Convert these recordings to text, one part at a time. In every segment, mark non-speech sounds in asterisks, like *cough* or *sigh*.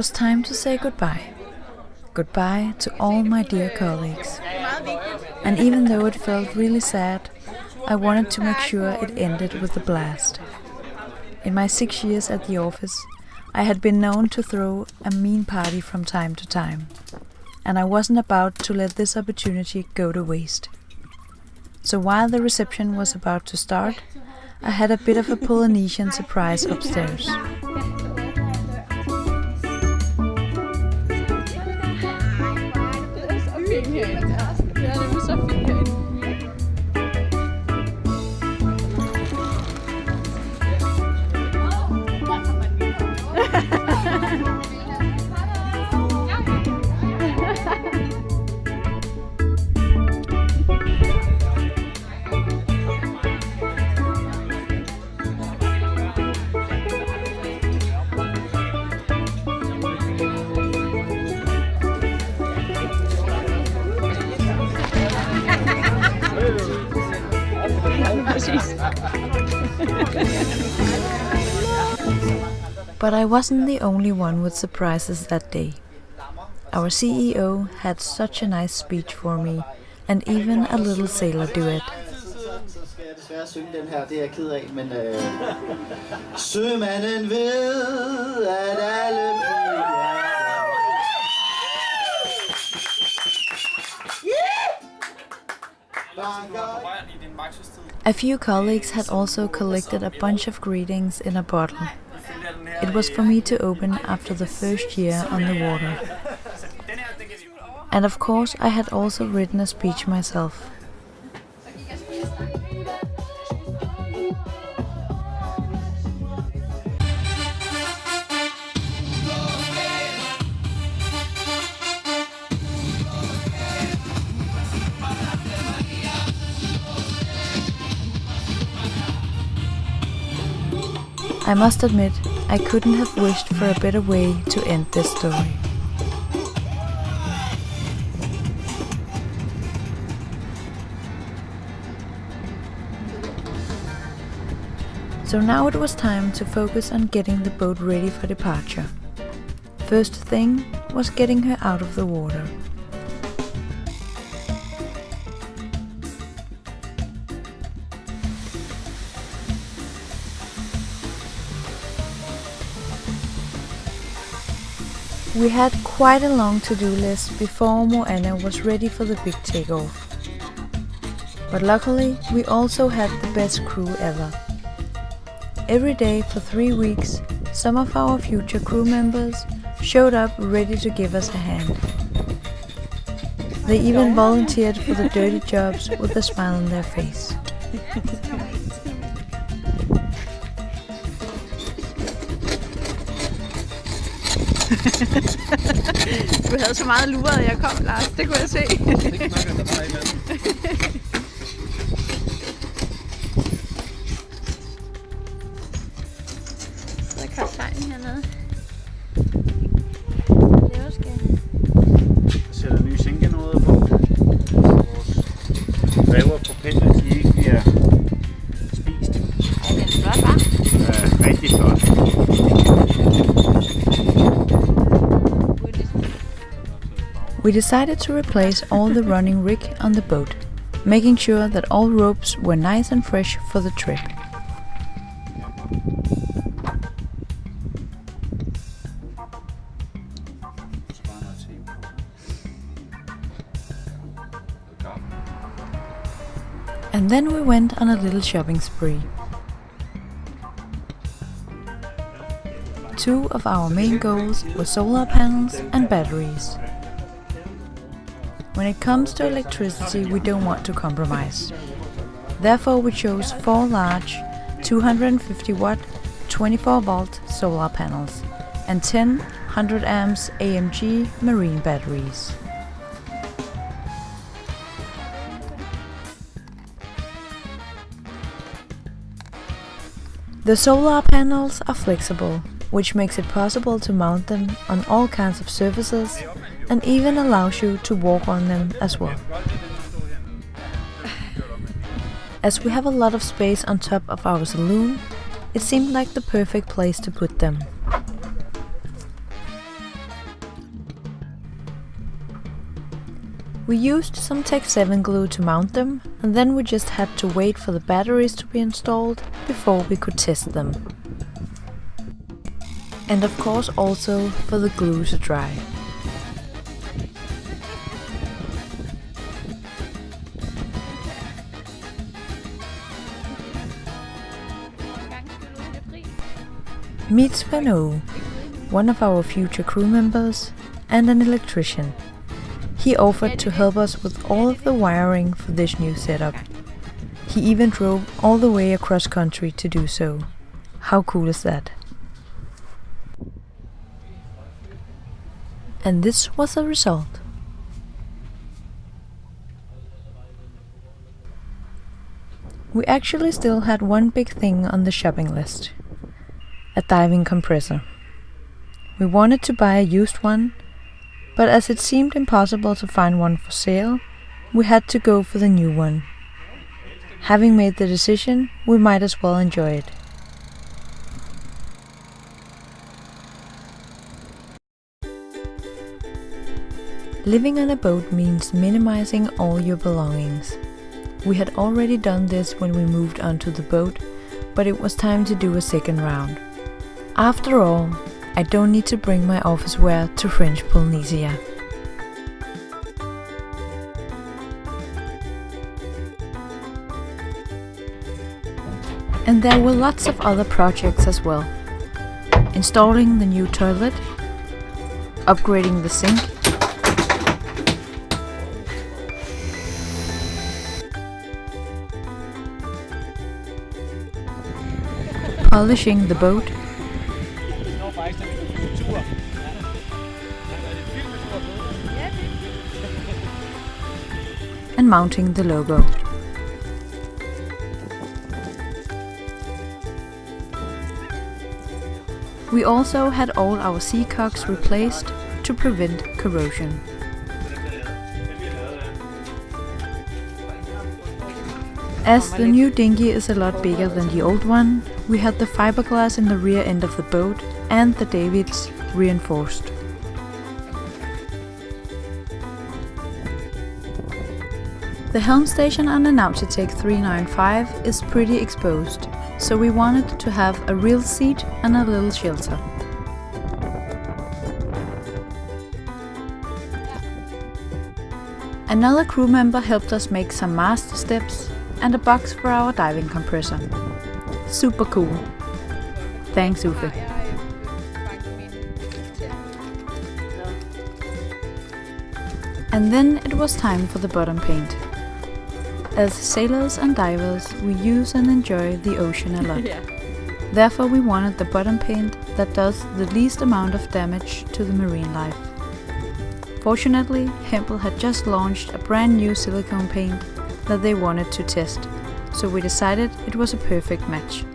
Was time to say goodbye. Goodbye to all my dear colleagues. And even though it felt really sad, I wanted to make sure it ended with a blast. In my six years at the office, I had been known to throw a mean party from time to time, and I wasn't about to let this opportunity go to waste. So while the reception was about to start, I had a bit of a Polynesian surprise upstairs. here. But I wasn't the only one with surprises that day. Our CEO had such a nice speech for me, and even a little sailor duet. jeg desværre synge den her, det er jeg ked af, men øh, Sømanden ved, at alle A few colleagues had also collected a bunch of greetings in a bottle. It was for me to open after the first year on the water. And of course, I had also written a speech myself. I must admit, I couldn't have wished for a better way to end this story. So now it was time to focus on getting the boat ready for departure. First thing was getting her out of the water. We had quite a long to-do list before Moana was ready for the big takeoff. But luckily, we also had the best crew ever. Every day for three weeks, some of our future crew members showed up ready to give us a hand. They even volunteered for the dirty jobs with a smile on their face. *laughs* du havde så meget luret, at jeg kom, Lars. Det kunne jeg se. Så er kaptajnen hernede. Sætter nye sænkenåder på. Vores rev og propeller, de ikke bliver spist. Ej, den er flot, hva'? Ja, rigtig flot. We decided to replace all the running rig on the boat, making sure that all ropes were nice and fresh for the trip. And then we went on a little shopping spree. Two of our main goals were solar panels and batteries. When it comes to electricity, we don't want to compromise. Therefore, we chose four large 250 watt 24 volt solar panels and 10 100 amps AMG marine batteries. The solar panels are flexible, which makes it possible to mount them on all kinds of surfaces and even allows you to walk on them as well. As we have a lot of space on top of our saloon, it seemed like the perfect place to put them. We used some Tec7 glue to mount them, and then we just had to wait for the batteries to be installed before we could test them. And of course also for the glue to dry. Meet Svend one of our future crew members and an electrician. He offered to help us with all of the wiring for this new setup. He even drove all the way across country to do so. How cool is that? And this was the result. We actually still had one big thing on the shopping list. A diving compressor. We wanted to buy a used one, but as it seemed impossible to find one for sale, we had to go for the new one. Having made the decision, we might as well enjoy it. Living on a boat means minimizing all your belongings. We had already done this when we moved onto the boat, but it was time to do a second round. After all, I don't need to bring my office wear to French Polynesia. And there were lots of other projects as well. Installing the new toilet, upgrading the sink, polishing the boat, mounting the logo. We also had all our seacocks replaced to prevent corrosion. As the new dinghy is a lot bigger than the old one, we had the fiberglass in the rear end of the boat and the davits reinforced. The helm station on the Nautitech 395 is pretty exposed, so we wanted to have a real seat and a little shelter. Another crew member helped us make some mast steps and a box for our diving compressor. Super cool. Thanks Uffe. And then it was time for the bottom paint. As sailors and divers, we use and enjoy the ocean a lot. *laughs* yeah. Therefore we wanted the bottom paint that does the least amount of damage to the marine life. Fortunately, Hempel had just launched a brand new silicone paint that they wanted to test, so we decided it was a perfect match.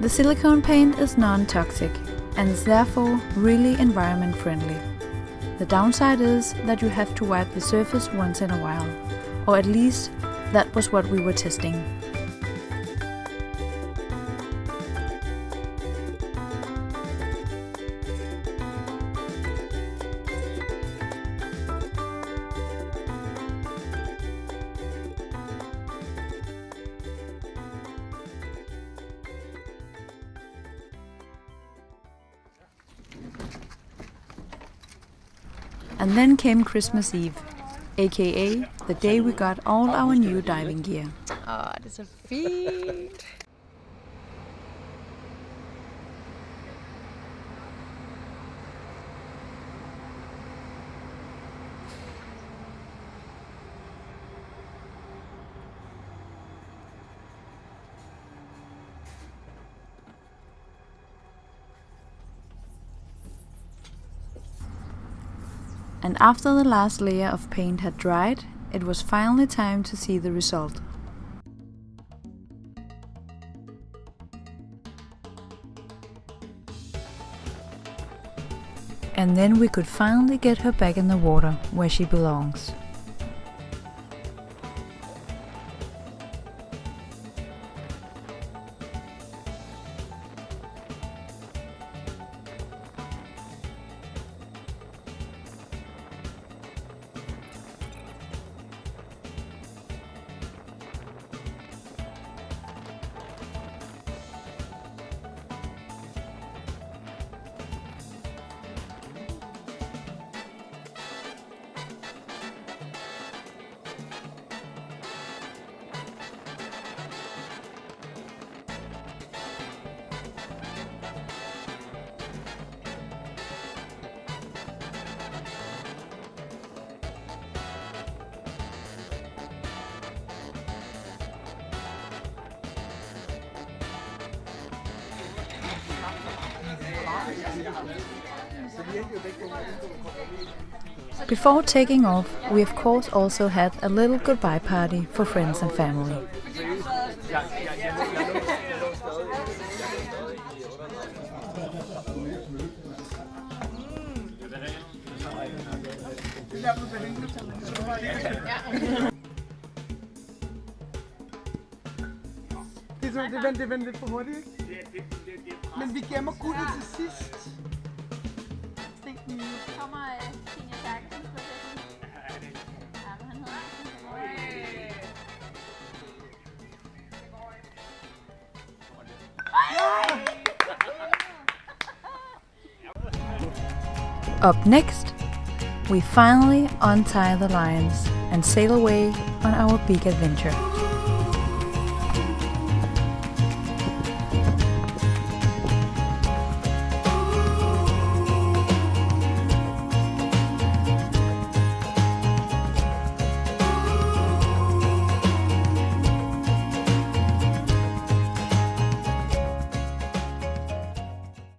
The silicone paint is non-toxic and is therefore really environment friendly. The downside is that you have to wipe the surface once in a while, or at least that was what we were testing. And then came Christmas Eve, aka the day we got all our new diving gear. Er så. And after the last layer of paint had dried, it was finally time to see the result. And then we could finally get her back in the water, where she belongs. Before taking off, we of course also had a little goodbye party for friends and family. Det er, det, hurtigt, ikke? Men vi gemmer guldet til sidst. Kommer Tine Terkelsens processen? Ja, men han hedder Up next, we finally untie the lions and sail away on our big adventure.